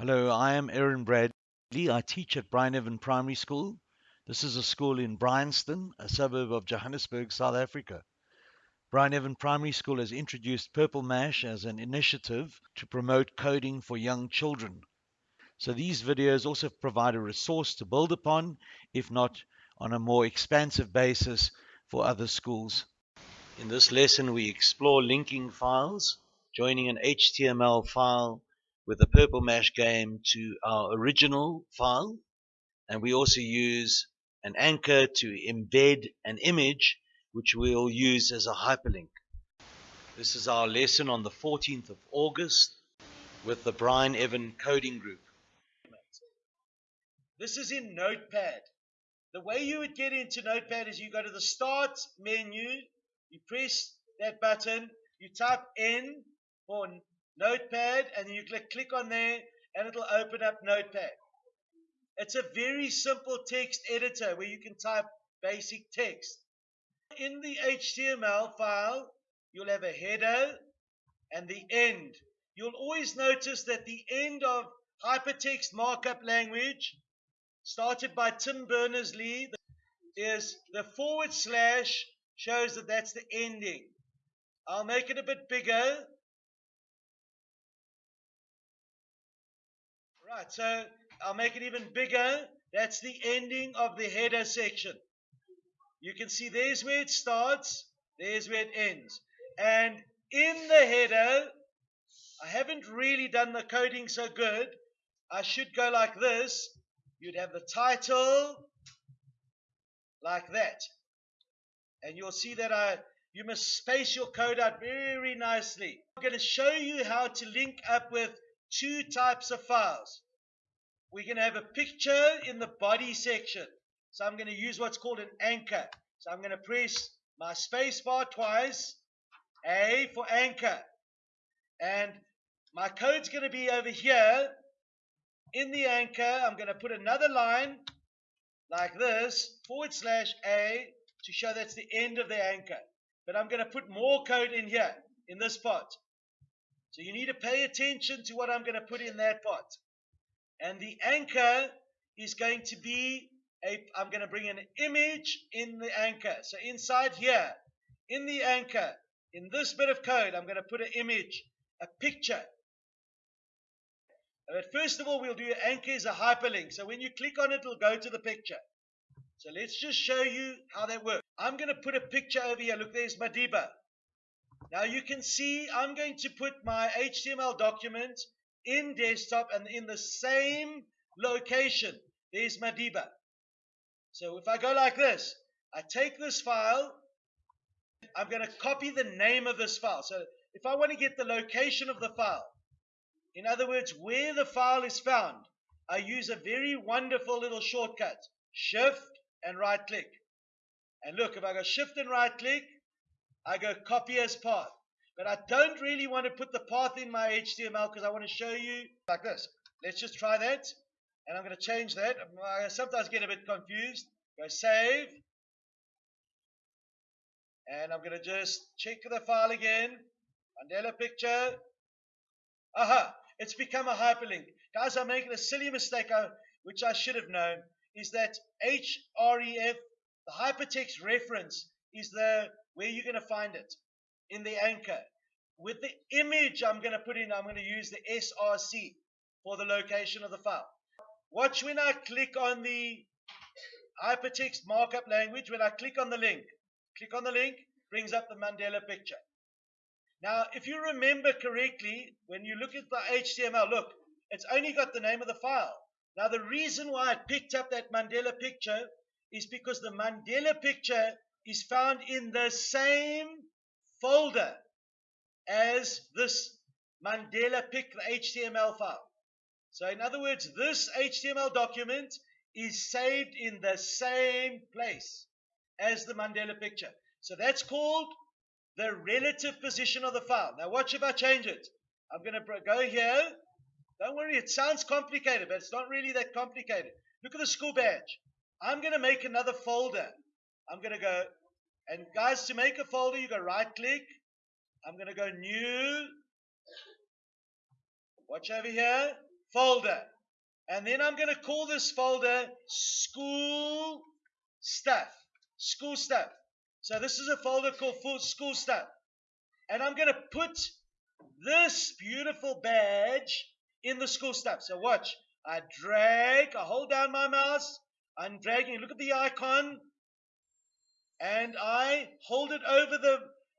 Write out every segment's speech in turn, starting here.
Hello, I am Aaron Bradley. I teach at Bryneven Primary School. This is a school in Bryanston, a suburb of Johannesburg, South Africa. Bryneven Primary School has introduced Purple Mash as an initiative to promote coding for young children. So these videos also provide a resource to build upon, if not on a more expansive basis for other schools. In this lesson, we explore linking files, joining an HTML file with the Purple Mash game to our original file. And we also use an anchor to embed an image, which we'll use as a hyperlink. This is our lesson on the 14th of August with the Bryneven Coding Group. This is in Notepad. The way you would get into Notepad is you go to the Start menu, you press that button, you type N for Notepad, and you click, click on there, and it'll open up Notepad. It's a very simple text editor where you can type basic text. In the HTML file, you'll have a header and the end. You'll always notice that the end of hypertext markup language, started by Tim Berners-Lee, is the forward slash shows that that's the ending. I'll make it a bit bigger Right, so I'll make it even bigger. That's the ending of the header section. You can see there's where it starts, there's where it ends. And in the header, I haven't really done the coding so good. I should go like this. You'd have the title like that. And you'll see that I you must space your code out very nicely. I'm going to show you how to link up with two types of files. We're going to have a picture in the body section. So I'm going to use what's called an anchor. So I'm going to press my space bar twice. A for anchor. And my code's going to be over here. In the anchor, I'm going to put another line like this, forward slash A, to show that's the end of the anchor. But I'm going to put more code in here, in this part. So you need to pay attention to what I'm going to put in that part. And the anchor is going to be a, I'm going to bring an image in the anchor. So inside here, in the anchor, in this bit of code, I'm going to put an image, a picture. But first of all, we'll do anchor as a hyperlink. So when you click on it, it'll go to the picture. So let's just show you how that works. I'm going to put a picture over here. Look, there's Madiba. Now you can see I'm going to put my HTML document in desktop and in the same location. There's Madiba. So if I go like this, I take this file, I'm going to copy the name of this file. So if I want to get the location of the file, in other words, where the file is found, I use a very wonderful little shortcut. Shift and right click. And look, if I go shift and right click, I go copy as path. But I don't really want to put the path in my HTML because I want to show you like this. Let's just try that. And I'm going to change that. I sometimes get a bit confused. Go save. And I'm going to just check the file again. Mandela picture. Aha, it's become a hyperlink. Guys, I'm making a silly mistake, which I should have known, is that href, the hypertext reference, is the where you're going to find it in the anchor. With the image I'm going to put in, I'm going to use the SRC for the location of the file. Watch when I click on the hypertext markup language, when I click on the link, click on the link, brings up the Mandela picture. Now, if you remember correctly, when you look at the HTML, look, it's only got the name of the file. Now, the reason why I picked up that Mandela picture is because the Mandela picture is found in the same folder as this Mandela pic, the HTML file. So in other words, this HTML document is saved in the same place as the Mandela picture. So that's called the relative position of the file. Now watch if I change it. I'm going to go here. Don't worry, it sounds complicated, but it's not really that complicated. Look at the school badge. I'm going to make another folder. I'm going to go, and guys, to make a folder, you go right click. I'm going to go new. Watch over here. folder. And then I'm going to call this folder school stuff. School stuff. So this is a folder called school stuff. And I'm going to put this beautiful badge in the school stuff. So watch. I drag, I hold down my mouse, I'm dragging, look at the icon, and I hold it over the,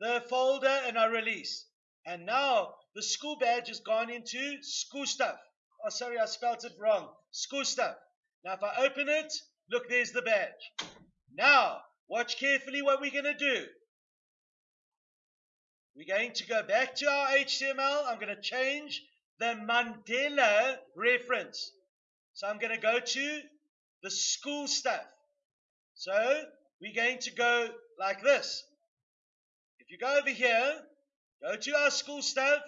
the folder and I release. And now the school badge has gone into school stuff. Oh, sorry, I spelled it wrong. School stuff. Now, if I open it, look, there's the badge. Now, watch carefully what we're going to do. We're going to go back to our HTML. I'm going to change the Mandela reference. So I'm going to go to the school stuff. So we're going to go like this. If you go over here, go to our school stuff.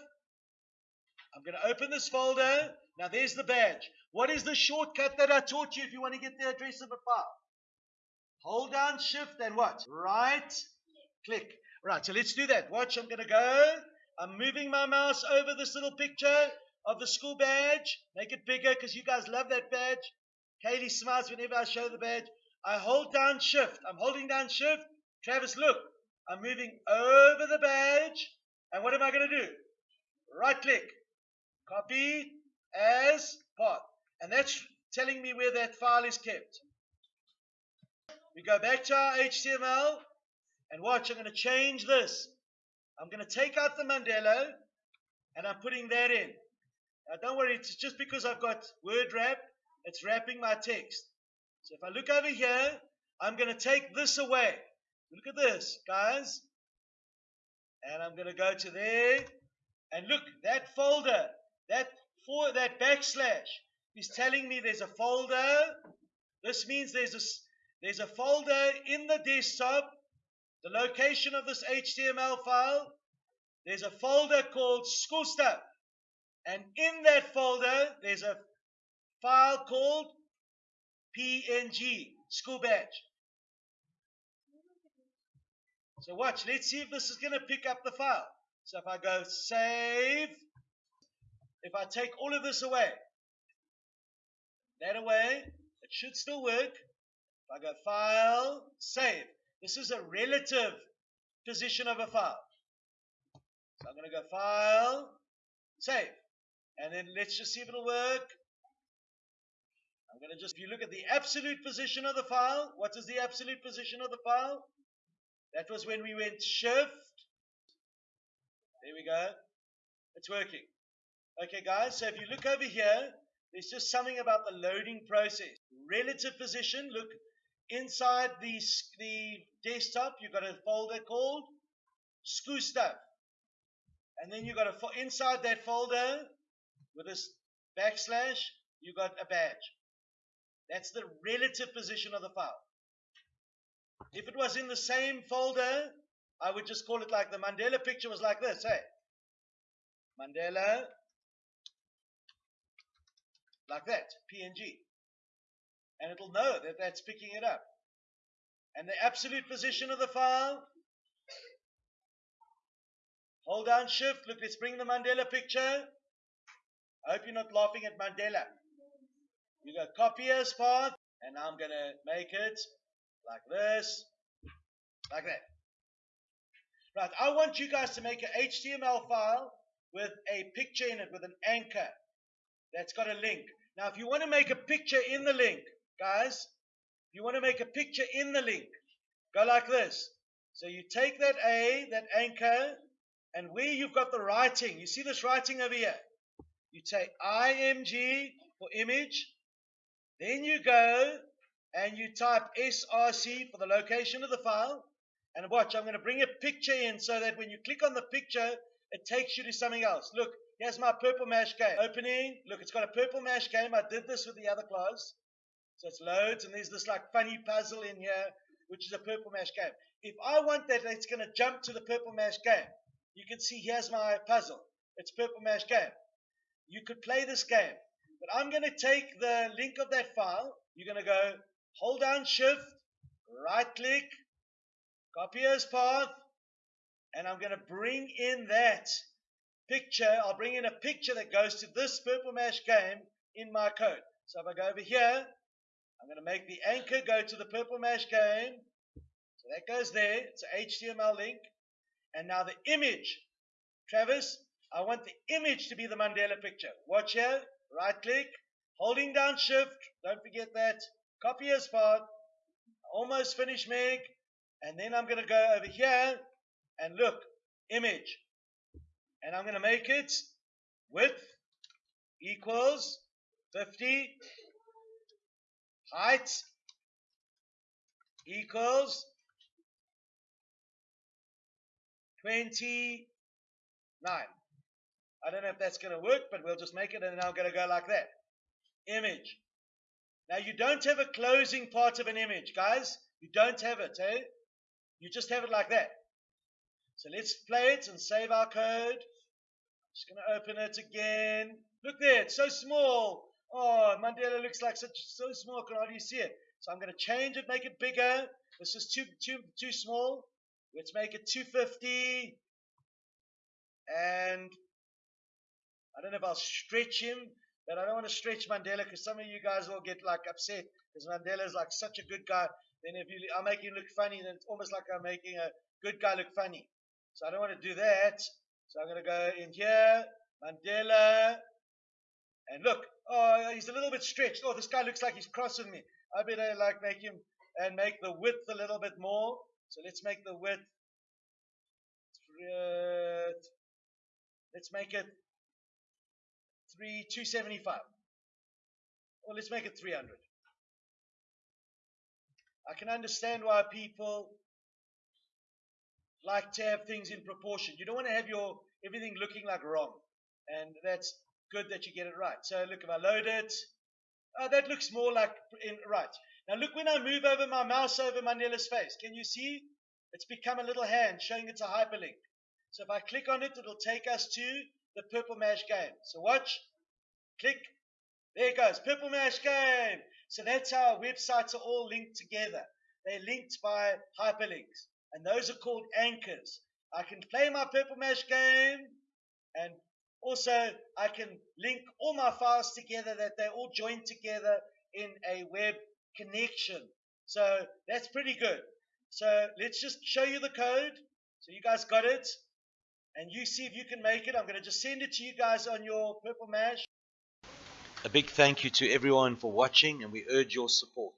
I'm going to open this folder. Now there's the badge. What is the shortcut that I taught you if you want to get the address of a file? Hold down shift and what? Right click. Right, so let's do that. Watch, I'm going to go. I'm moving my mouse over this little picture of the school badge. Make it bigger because you guys love that badge. Kaylee smiles whenever I show the badge. I hold down shift. I'm holding down shift. Travis, look. I'm moving over the badge. And what am I going to do? Right click. Copy as path. And that's telling me where that file is kept. We go back to our HTML. And watch, I'm going to change this. I'm going to take out the Mandela. And I'm putting that in. Now don't worry, it's just because I've got word wrap, it's wrapping my text. So if I look over here, I'm going to take this away. Look at this, guys. And I'm going to go to there. And look, that folder, that for that backslash is telling me there's a folder. This means there's a there's a folder in the desktop. The location of this HTML file. There's a folder called school stuff. And in that folder, there's a file called PNG, school badge. So watch, let's see if this is going to pick up the file. So if I go save, if I take all of this away, that away, it should still work. If I go file, save. This is a relative position of a file. So I'm going to go file, save. And then let's just see if it'll work. I'm going to just, if you look at the absolute position of the file, what is the absolute position of the file? That was when we went shift. There we go. It's working. Okay, guys, so if you look over here, there's just something about the loading process. Relative position, look, inside the, the desktop, you've got a folder called Screw Stuff. And then you've got a, inside that folder, with this backslash, you got a badge. That's the relative position of the file. If it was in the same folder, I would just call it like the Mandela picture was like this, hey. Mandela, like that, PNG. And it'll know that that's picking it up. And the absolute position of the file, hold down shift, look, let's bring the Mandela picture. I hope you're not laughing at Mandela. You go copy as path, and I'm going to make it like this, like that. Right, I want you guys to make an HTML file with a picture in it, with an anchor that's got a link. Now, if you want to make a picture in the link, guys, you want to make a picture in the link, go like this. So you take that A, that anchor, and where you've got the writing, you see this writing over here? You take img for image. Then you go and you type src for the location of the file. And watch, I'm going to bring a picture in so that when you click on the picture, it takes you to something else. Look, here's my purple mash game. Opening. Look, it's got a purple mash game. I did this with the other class. So it's loads, and there's this like funny puzzle in here, which is a purple mash game. If I want that, it's going to jump to the purple mash game. You can see here's my puzzle. It's purple mash game you could play this game. But I'm going to take the link of that file. You're going to go hold down shift, right click, copy as path, and I'm going to bring in that picture, I'll bring in a picture that goes to this Purple Mash game in my code. So if I go over here, I'm going to make the anchor go to the Purple Mash game. So that goes there. It's an HTML link. And now the image. Travis, I want the image to be the Mandela picture. Watch here. Right click. Holding down shift. Don't forget that. Copy as path. Almost finished, Meg. And then I'm going to go over here and look. Image. And I'm going to make it width equals 50 height equals 29. I don't know if that's going to work, but we'll just make it and I'm going to go like that. Image. Now you don't have a closing part of an image, guys. You don't have it, eh? You just have it like that. So let's play it and save our code. Just going to open it again. Look there, it's so small. Oh, Mandela looks like such so small. Can hardly see it. So I'm going to change it, make it bigger. This is too too too small. Let's make it 250. And I don't know if I'll stretch him, but I don't want to stretch Mandela because some of you guys will get like upset because Mandela is like such a good guy. Then if you I make him look funny, then it's almost like I'm making a good guy look funny. So I don't want to do that. So I'm going to go in here, Mandela, and look, oh, he's a little bit stretched. Oh, this guy looks like he's crossing me. I better like make him and make the width a little bit more. So let's make the width. Let's make it three two seventy five. Or let's make it three hundred. I can understand why people like to have things in proportion. You don't want to have your everything looking like wrong, and that's good that you get it right. So look, if I load it, oh, that looks more like in, right. Now look when I move over my mouse over Mandela's face. Can you see? It's become a little hand showing it's a hyperlink. So if I click on it, it'll take us to the Purple Mash game. So watch, click, there it goes, Purple Mash game. So that's how our websites are all linked together. They're linked by hyperlinks, and those are called anchors. I can play my Purple Mash game and also, I can link all my files together that they all join together in a web connection. So that's pretty good. So let's just show you the code. So you guys got it. And you see if you can make it. I'm going to just send it to you guys on your Purple Mash. A big thank you to everyone for watching and we urge your support.